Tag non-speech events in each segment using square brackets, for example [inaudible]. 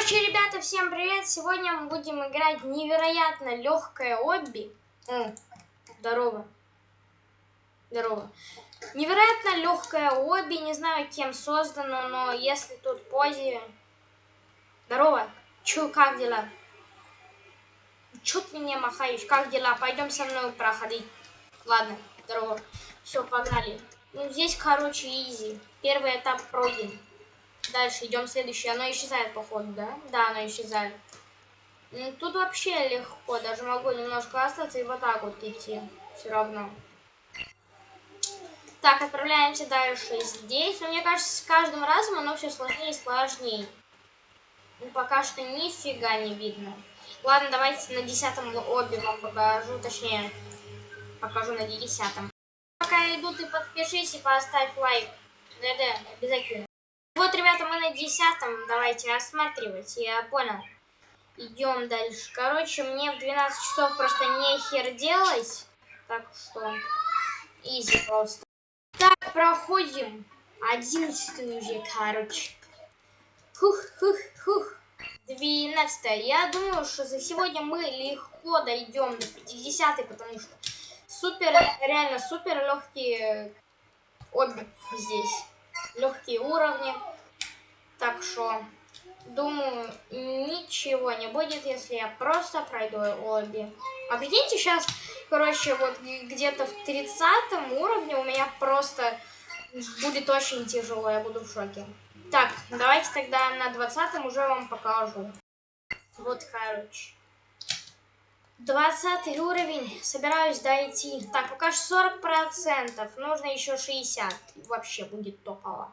Короче, ребята, всем привет! Сегодня мы будем играть невероятно легкое обби. О, здорово. Здорово. Невероятно легкое обби, не знаю, кем создано, но если тут позе... Здорово. Чё, как дела? Чё ты мне махаешь? Как дела? Пойдем со мной проходить. Ладно, здорово. Все, погнали. Ну, здесь, короче, изи. Первый этап пройден. Дальше идем следующий. Оно исчезает, походу, да? Да, оно исчезает. Ну, тут вообще легко. Даже могу немножко остаться и вот так вот идти. Все равно. Так, отправляемся дальше здесь. Но мне кажется, с каждым разом оно все сложнее и сложнее. Ну, пока что нифига не видно. Ладно, давайте на десятом обе вам покажу. Точнее, покажу на десятом. Пока иду, ты подпишись и поставь лайк. Да-да, обязательно. Вот, ребята, мы на десятом. Давайте осматривать. Я понял. Идем дальше. Короче, мне в 12 часов просто нехер делать. Так что, изи просто. Так, проходим. 11 уже, короче. Хух, хух, хух. 12 Я думаю, что за сегодня мы легко дойдем до 50 потому что супер, реально супер легкие обе здесь. Легкие уровни. Так что, думаю, ничего не будет, если я просто пройду обе. А прикиньте, сейчас, короче, вот где-то в 30 уровне у меня просто будет очень тяжело, я буду в шоке. Так, давайте тогда на 20 уже вам покажу. Вот, короче. 20 уровень. Собираюсь дойти. Так, пока что 40%. Нужно еще 60. Вообще будет топово.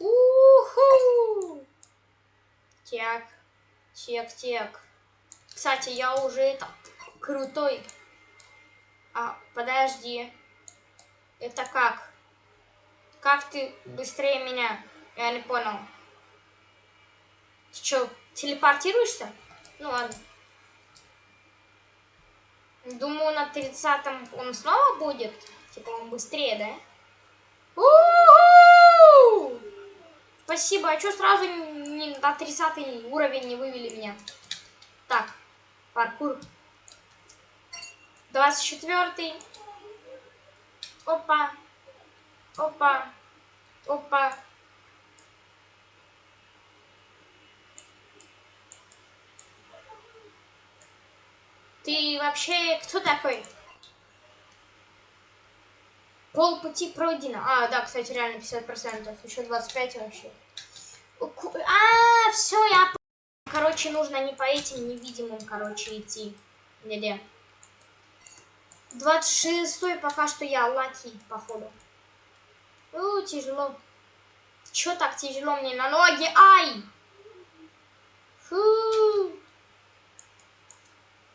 Уху! Так. Тек, тек. Кстати, я уже это крутой. А, подожди. Это как? Как ты быстрее меня? Я не понял. Ты что, телепортируешься? Ну ладно. Думаю, на 30-м он снова будет. Типа он быстрее, да? У -у -у! Спасибо. А что сразу не на 30 уровень не вывели меня? Так, паркур. 24 -й. Опа. Опа. Опа. Ты вообще кто такой? Пол пути пройдено. А, да, кстати, реально 50%. Еще 25 вообще. А, все, я... Короче, нужно не по этим невидимым, короче, идти. Где? 26 пока что я лаки, походу. У, тяжело. Чё так тяжело мне на ноги? Ай! Фу.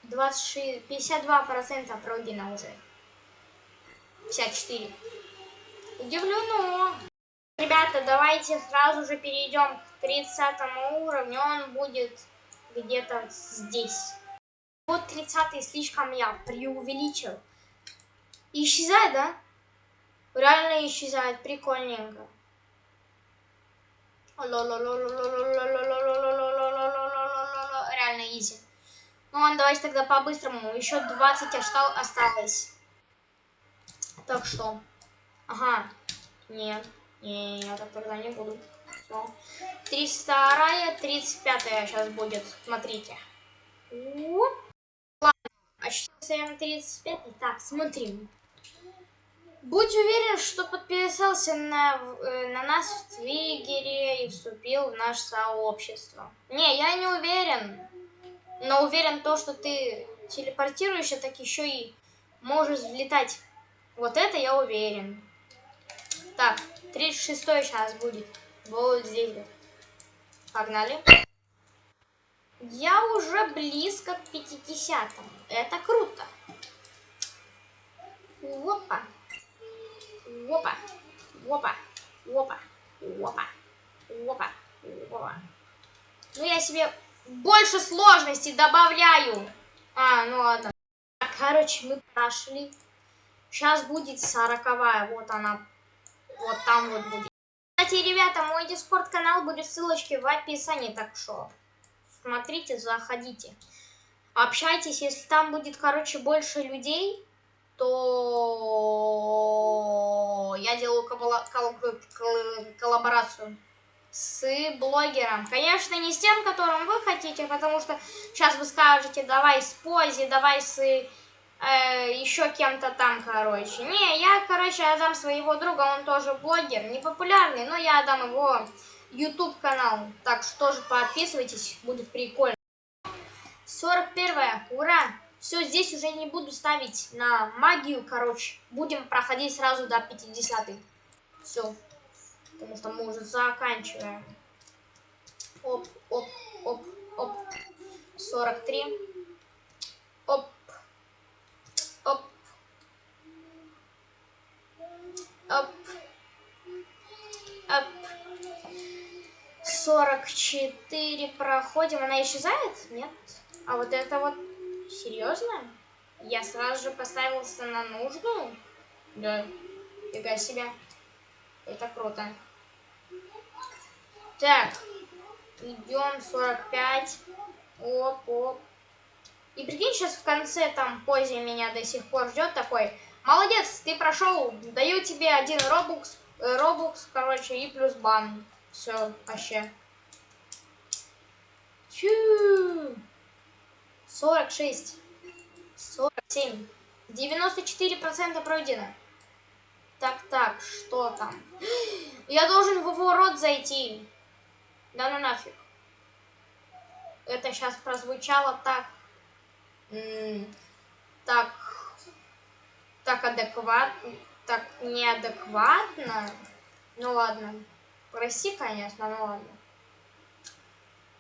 26, 52% пройдено уже. 54. Удивлено. Ребята, давайте сразу же перейдем к 30 уровню. Он будет где-то здесь. Вот 30 слишком я преувеличил. Исчезает, да? Реально исчезает. Прикольненько. Реально изи. Ну ладно, давайте тогда по-быстрому. Еще 20 осталось. Так что. Ага. Нет. Не, я так тогда не буду. Все. 32 35 сейчас будет. Смотрите. Ладно. А сейчас я 35. Так, смотрим. Будь уверен, что подписался на, э, на нас в Твигере и вступил в наше сообщество. Не, я не уверен. Но уверен то, что ты телепортируешься, так еще и можешь взлетать. Вот это я уверен. Так, 36 сейчас будет. Вот здесь. Погнали. Я уже близко к 50 -му. Это круто. Опа. Опа. Опа. Опа. Опа. Опа. Опа. Ну, я себе больше сложностей добавляю. А, ну ладно. Короче, мы прошли. Сейчас будет сороковая. Вот она. Вот там вот будет. Кстати, ребята, мой дискорд канал будет в ссылочке в описании, так что смотрите, заходите. Общайтесь, если там будет, короче, больше людей, то я делаю коллаборацию с блогером. Конечно, не с тем, которым вы хотите, потому что сейчас вы скажете, давай с Пози, давай с э, еще кем-то там, короче. Не, я, короче, отдам своего друга, он тоже блогер, не популярный, но я отдам его YouTube канал. Так что тоже подписывайтесь, будет прикольно. 41 ура! Все, здесь уже не буду ставить на магию, короче. Будем проходить сразу до 50 -й. Все. Потому что мы уже заканчиваем. Оп, оп, оп, оп. 43. Оп. Оп. Оп. Оп. 44 проходим. Она исчезает? Нет. А вот это вот Серьезно? Я сразу же поставился на нужную? Да. Фига себе. Это круто. Так. Идем 45. Оп, оп. И прикинь, сейчас в конце там позе меня до сих пор ждет такой. Молодец, ты прошел. Даю тебе один робукс, э, робукс, короче, и плюс бан. Все, вообще. Чу. 46, 47, 94% пройдено. Так, так, что там? [gasps] Я должен в его рот зайти. Да ну нафиг. Это сейчас прозвучало так... Так... Так адекватно. Так неадекватно. Ну ладно. Прости, конечно, ну ладно.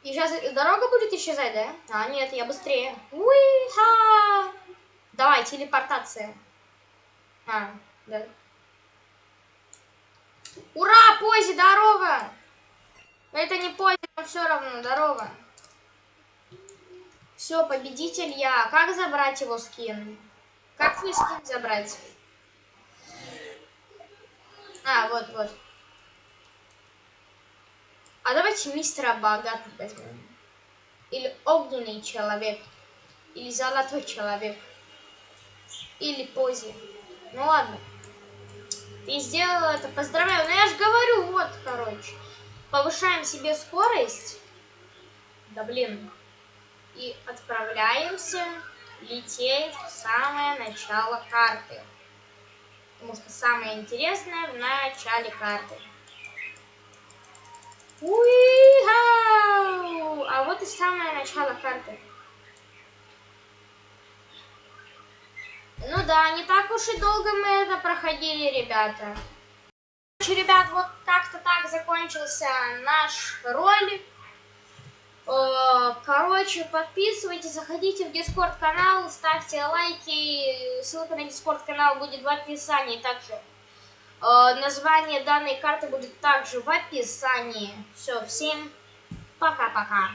И сейчас дорога будет исчезать, да? А, нет, я быстрее. Уиха! Давай, телепортация. А, да. Ура, Пози, здорово! Это не Пози, но все равно, здорово. Все, победитель я. Как забрать его скин? Как свой скин забрать? А, вот, вот. А давайте мистера богатых возьмем. Или огненный человек. Или золотой человек. Или пози. Ну ладно. Ты сделал это. Поздравляю. Ну я же говорю, вот, короче. Повышаем себе скорость. Да блин. И отправляемся лететь в самое начало карты. Потому что самое интересное в начале карты. Уихау! А вот и самое начало карты. Ну да, не так уж и долго мы это проходили, ребята. Короче, ребят, вот как-то так закончился наш ролик. Э, короче, подписывайтесь, заходите в Дискорд канал, ставьте лайки. Ссылка на Дискорд канал будет в описании также. Э, название данной карты будет также в описании. Все, всем пока-пока.